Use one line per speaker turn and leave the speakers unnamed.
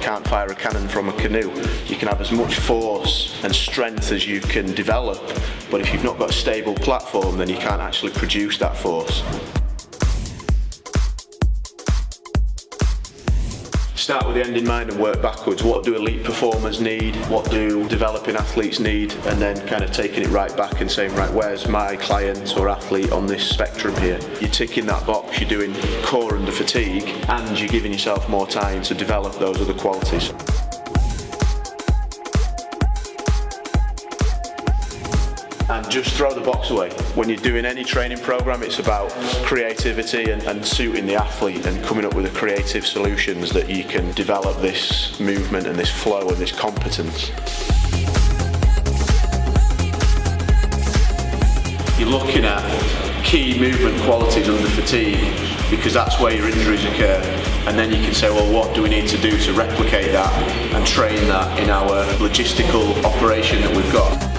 can't fire a cannon from a canoe. You can have as much force and strength as you can develop, but if you've not got a stable platform, then you can't actually produce that force. Start with the end in mind and work backwards. What do elite performers need? What do developing athletes need? And then kind of taking it right back and saying, right, where's my client or athlete on this spectrum here? You're ticking that box, you're doing core under fatigue, and you're giving yourself more time to develop those other qualities. And just throw the box away. When you're doing any training program, it's about creativity and, and, suiting the athlete and coming up with the creative solutions that you can develop this movement and this flow and this competence. You're looking at key movement qualities under fatigue because that's where your injuries occur and then you can say well what do we need to do to replicate that and train that in our logistical operation that we've got.